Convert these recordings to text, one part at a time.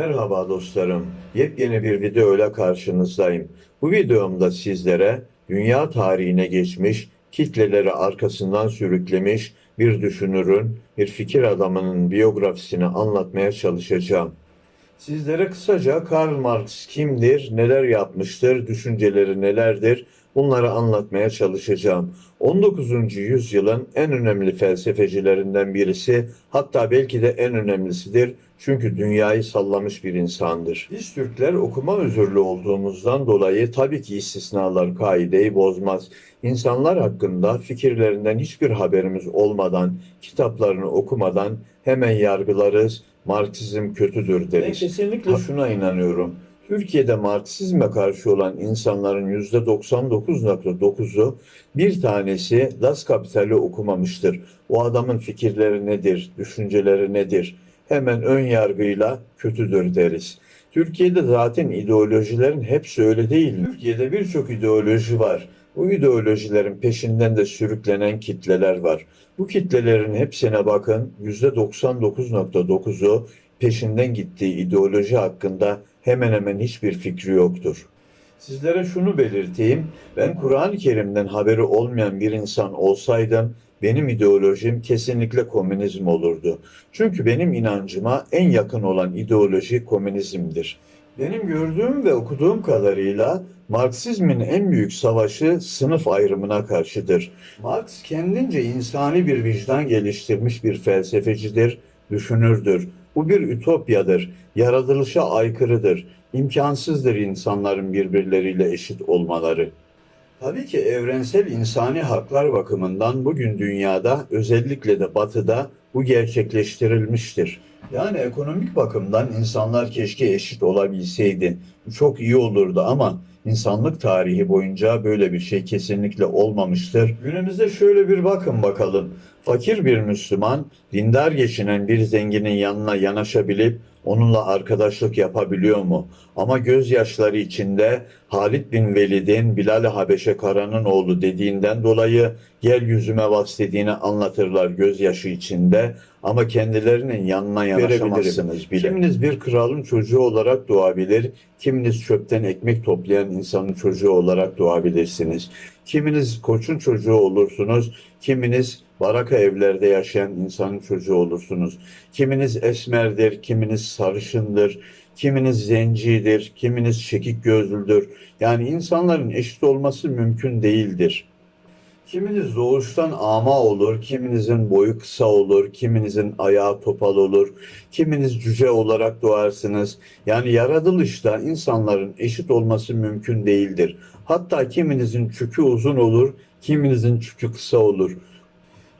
Merhaba dostlarım. Yepyeni bir video ile karşınızdayım. Bu videomda sizlere dünya tarihine geçmiş, kitleleri arkasından sürüklemiş bir düşünürün, bir fikir adamının biyografisini anlatmaya çalışacağım. Sizlere kısaca Karl Marx kimdir, neler yapmıştır, düşünceleri nelerdir bunları anlatmaya çalışacağım. 19. yüzyılın en önemli felsefecilerinden birisi, hatta belki de en önemlisidir. Çünkü dünyayı sallamış bir insandır. Biz Türkler okuma özürlü olduğumuzdan dolayı tabii ki istisnalar kaideyi bozmaz. İnsanlar hakkında fikirlerinden hiçbir haberimiz olmadan, kitaplarını okumadan hemen yargılarız. Marksizm kötüdür deriz. Ben kesinlikle şuna inanıyorum. Türkiye'de Marksizme karşı olan insanların %99.9'u bir tanesi Das Kapital'i okumamıştır. O adamın fikirleri nedir, düşünceleri nedir? Hemen ön yargıyla kötüdür deriz. Türkiye'de zaten ideolojilerin hepsi öyle değil. Türkiye'de birçok ideoloji var. Bu ideolojilerin peşinden de sürüklenen kitleler var. Bu kitlelerin hepsine bakın %99.9'u peşinden gittiği ideoloji hakkında hemen hemen hiçbir fikri yoktur. Sizlere şunu belirteyim. Ben Kur'an-ı Kerim'den haberi olmayan bir insan olsaydım benim ideolojim kesinlikle komünizm olurdu. Çünkü benim inancıma en yakın olan ideoloji komünizmdir. Benim gördüğüm ve okuduğum kadarıyla Marksizmin en büyük savaşı sınıf ayrımına karşıdır. Marx kendince insani bir vicdan geliştirmiş bir felsefecidir, düşünürdür. Bu bir ütopyadır, yaratılışa aykırıdır, imkansızdır insanların birbirleriyle eşit olmaları. Tabii ki evrensel insani haklar bakımından bugün dünyada özellikle de batıda bu gerçekleştirilmiştir. Yani ekonomik bakımdan insanlar keşke eşit olabilseydi. Çok iyi olurdu ama insanlık tarihi boyunca böyle bir şey kesinlikle olmamıştır. Günümüzde şöyle bir bakın bakalım. Fakir bir Müslüman, dindar geçinen bir zenginin yanına yanaşabilip onunla arkadaşlık yapabiliyor mu? Ama gözyaşları içinde Halid bin Velid'in Bilal-i Habeşe Kara'nın oğlu dediğinden dolayı gel yüzüme bas dediğini anlatırlar gözyaşı içinde ama kendilerinin yanına yanaşamazsınız bile. Kiminiz bir kralın çocuğu olarak doğabilir, kiminiz çöpten ekmek toplayan insanın çocuğu olarak doğabilirsiniz. Kiminiz koçun çocuğu olursunuz, kiminiz baraka evlerde yaşayan insanın çocuğu olursunuz. Kiminiz esmerdir, kiminiz sarışındır, kiminiz zencidir, kiminiz çekik gözlüdür. Yani insanların eşit olması mümkün değildir. Kiminiz doğuştan ama olur, kiminizin boyu kısa olur, kiminizin ayağı topal olur, kiminiz cüce olarak doğarsınız. Yani yaratılışta insanların eşit olması mümkün değildir. Hatta kiminizin çükü uzun olur, kiminizin çükü kısa olur.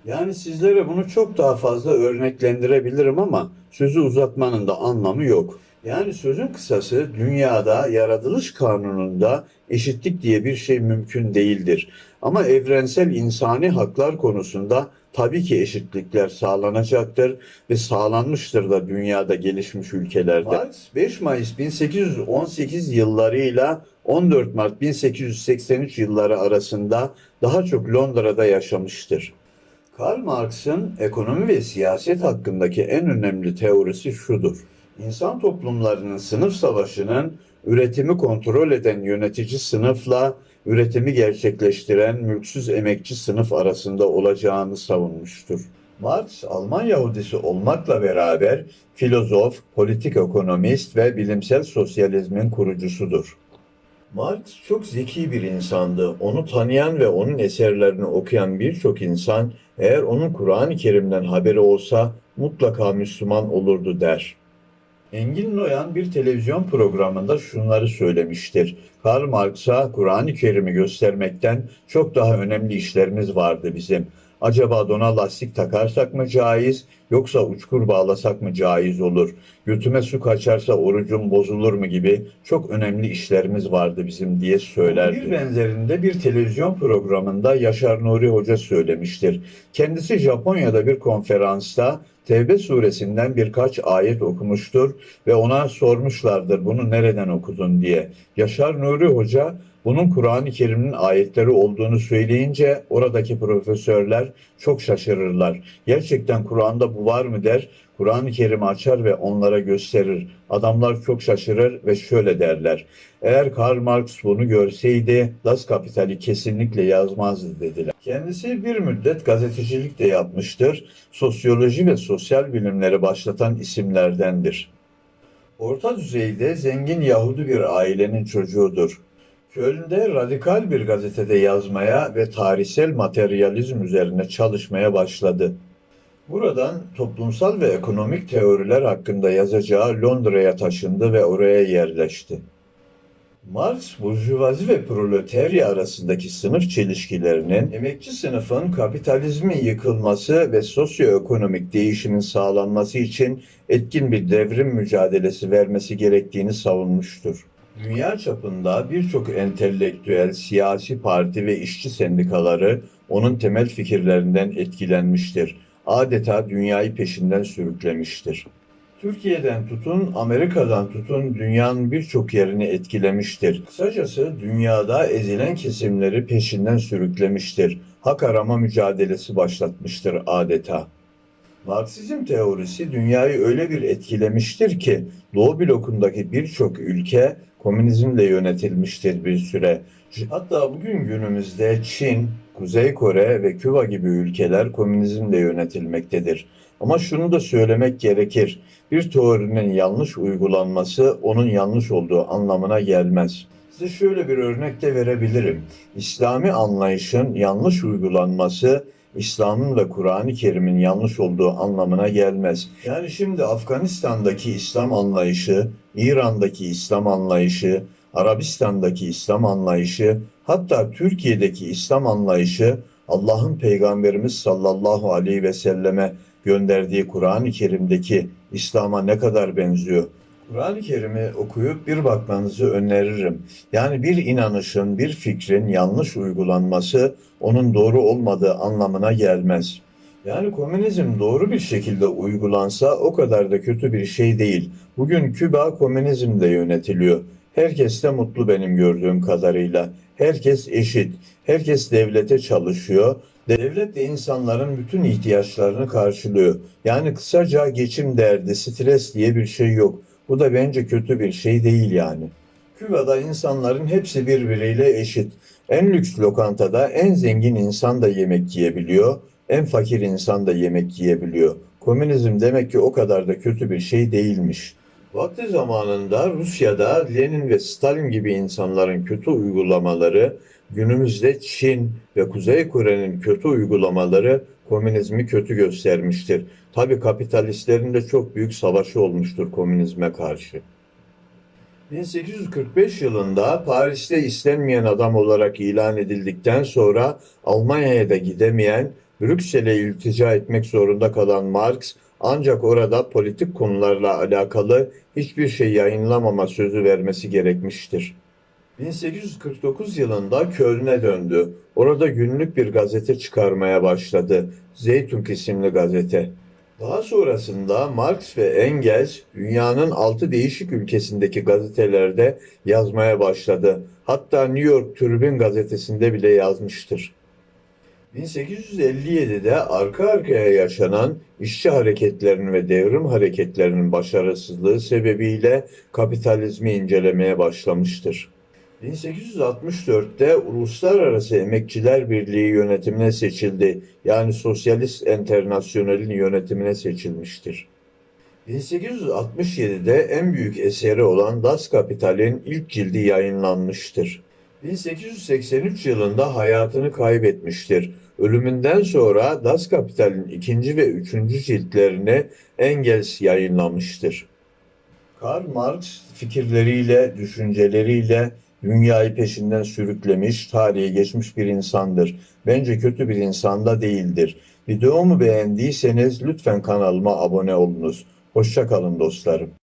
Yani sizlere bunu çok daha fazla örneklendirebilirim ama sözü uzatmanın da anlamı yok. Yani sözün kısası dünyada yaratılış kanununda eşitlik diye bir şey mümkün değildir. Ama evrensel insani haklar konusunda tabii ki eşitlikler sağlanacaktır ve sağlanmıştır da dünyada gelişmiş ülkelerde. Marx 5 Mayıs 1818 yıllarıyla 14 Mart 1883 yılları arasında daha çok Londra'da yaşamıştır. Karl Marx'ın ekonomi ve siyaset hakkındaki en önemli teorisi şudur. İnsan toplumlarının sınıf savaşının üretimi kontrol eden yönetici sınıfla üretimi gerçekleştiren mülksüz emekçi sınıf arasında olacağını savunmuştur. Marx, Alman Yahudisi olmakla beraber filozof, politik ekonomist ve bilimsel sosyalizmin kurucusudur. Marx çok zeki bir insandı. Onu tanıyan ve onun eserlerini okuyan birçok insan eğer onun Kur'an-ı Kerim'den haberi olsa mutlaka Müslüman olurdu der. Engin Noyan bir televizyon programında şunları söylemiştir. Karl Marx'a Kur'an-ı Kerim'i göstermekten çok daha önemli işlerimiz vardı bizim. Acaba dona lastik takarsak mı caiz yoksa uçkur bağlasak mı caiz olur? Götüme su kaçarsa orucum bozulur mu gibi çok önemli işlerimiz vardı bizim diye söylerdi. Bir benzerinde bir televizyon programında Yaşar Nuri Hoca söylemiştir. Kendisi Japonya'da bir konferansta Tevbe suresinden birkaç ayet okumuştur ve ona sormuşlardır bunu nereden okudun diye. Yaşar Nuri Hoca Bunun Kur'an-ı Kerim'in ayetleri olduğunu söyleyince oradaki profesörler çok şaşırırlar. Gerçekten Kur'an'da bu var mı der. Kur'an-ı Kerim'i açar ve onlara gösterir. Adamlar çok şaşırır ve şöyle derler. Eğer Karl Marx bunu görseydi Das Kapital'i kesinlikle yazmazdı dediler. Kendisi bir müddet gazetecilik de yapmıştır. Sosyoloji ve sosyal bilimleri başlatan isimlerdendir. Orta düzeyde zengin Yahudi bir ailenin çocuğudur. Köln'de radikal bir gazetede yazmaya ve tarihsel materyalizm üzerine çalışmaya başladı. Buradan toplumsal ve ekonomik teoriler hakkında yazacağı Londra'ya taşındı ve oraya yerleşti. Marx, burjuvazi ve proletarya arasındaki sınıf çelişkilerinin, emekçi sınıfın kapitalizmin yıkılması ve sosyoekonomik değişimin sağlanması için etkin bir devrim mücadelesi vermesi gerektiğini savunmuştur. Dünya çapında birçok entelektüel, siyasi parti ve işçi sendikaları onun temel fikirlerinden etkilenmiştir. Adeta dünyayı peşinden sürüklemiştir. Türkiye'den tutun, Amerika'dan tutun dünyanın birçok yerini etkilemiştir. Kısacası dünyada ezilen kesimleri peşinden sürüklemiştir. Hak arama mücadelesi başlatmıştır adeta. Marksizm teorisi dünyayı öyle bir etkilemiştir ki Doğu blokundaki birçok ülke komünizmle yönetilmiştir bir süre. Hatta bugün günümüzde Çin, Kuzey Kore ve Küba gibi ülkeler komünizmle yönetilmektedir. Ama şunu da söylemek gerekir. Bir teorinin yanlış uygulanması onun yanlış olduğu anlamına gelmez. Size şöyle bir örnek de verebilirim. İslami anlayışın yanlış uygulanması İslam'ın ve Kur'an-ı Kerim'in yanlış olduğu anlamına gelmez. Yani şimdi Afganistan'daki İslam anlayışı, İran'daki İslam anlayışı, Arabistan'daki İslam anlayışı, hatta Türkiye'deki İslam anlayışı Allah'ın Peygamberimiz sallallahu aleyhi ve selleme gönderdiği Kur'an-ı Kerim'deki İslam'a ne kadar benziyor? Kur'an-ı Kerim'i okuyup bir bakmanızı öneririm. Yani bir inanışın, bir fikrin yanlış uygulanması onun doğru olmadığı anlamına gelmez. Yani komünizm doğru bir şekilde uygulansa o kadar da kötü bir şey değil. Bugün Küba komünizmle yönetiliyor. Herkes de mutlu benim gördüğüm kadarıyla. Herkes eşit. Herkes devlete çalışıyor. Devlet de insanların bütün ihtiyaçlarını karşılıyor. Yani kısaca geçim derdi, stres diye bir şey yok. Bu da bence kötü bir şey değil yani. Küba'da insanların hepsi birbiriyle eşit. En lüks lokantada en zengin insan da yemek yiyebiliyor, en fakir insan da yemek yiyebiliyor. Komünizm demek ki o kadar da kötü bir şey değilmiş. Vakti zamanında Rusya'da Lenin ve Stalin gibi insanların kötü uygulamaları, günümüzde Çin ve Kuzey Kore'nin kötü uygulamaları komünizmi kötü göstermiştir. Tabi kapitalistlerin de çok büyük savaşı olmuştur komünizme karşı. 1845 yılında Paris'te istenmeyen adam olarak ilan edildikten sonra Almanya'ya da gidemeyen, Brüksel'e iltica etmek zorunda kalan Marx, ancak orada politik konularla alakalı hiçbir şey yayınlamama sözü vermesi gerekmiştir. 1849 yılında Köln'e döndü. Orada günlük bir gazete çıkarmaya başladı. Zeytun isimli gazete. Daha sonrasında Marx ve Engels dünyanın altı değişik ülkesindeki gazetelerde yazmaya başladı. Hatta New York Tribune gazetesinde bile yazmıştır. 1857'de arka arkaya yaşanan işçi hareketlerinin ve devrim hareketlerinin başarısızlığı sebebiyle kapitalizmi incelemeye başlamıştır. 1864'te Uluslararası Emekçiler Birliği yönetimine seçildi. Yani Sosyalist Enternasyonel'in yönetimine seçilmiştir. 1867'de en büyük eseri olan Das Kapital'in ilk cildi yayınlanmıştır. 1883 yılında hayatını kaybetmiştir. Ölümünden sonra Das Kapital'in ikinci ve üçüncü ciltlerini Engels yayınlamıştır. Karl Marx fikirleriyle, düşünceleriyle dünyayı peşinden sürüklemiş, tarihe geçmiş bir insandır. Bence kötü bir insan da değildir. Videomu beğendiyseniz lütfen kanalıma abone olunuz. Hoşçakalın dostlarım.